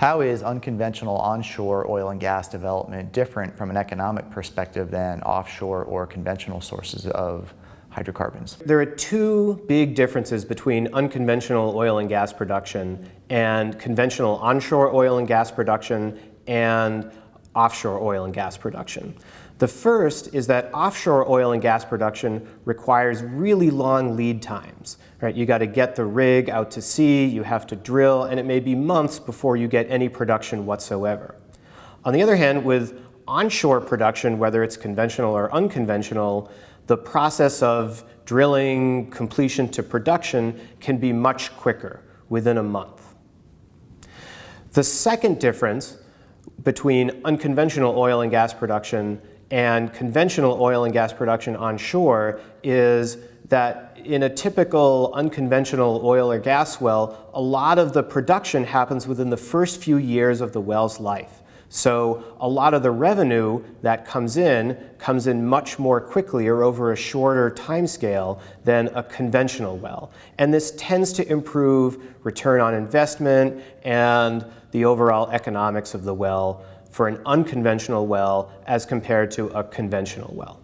How is unconventional onshore oil and gas development different from an economic perspective than offshore or conventional sources of hydrocarbons? There are two big differences between unconventional oil and gas production and conventional onshore oil and gas production and offshore oil and gas production. The first is that offshore oil and gas production requires really long lead times. Right? You got to get the rig out to sea, you have to drill, and it may be months before you get any production whatsoever. On the other hand, with onshore production, whether it's conventional or unconventional, the process of drilling, completion to production can be much quicker, within a month. The second difference between unconventional oil and gas production and conventional oil and gas production onshore is that in a typical unconventional oil or gas well, a lot of the production happens within the first few years of the well's life. So a lot of the revenue that comes in comes in much more quickly or over a shorter time scale than a conventional well. And this tends to improve return on investment and the overall economics of the well for an unconventional well as compared to a conventional well.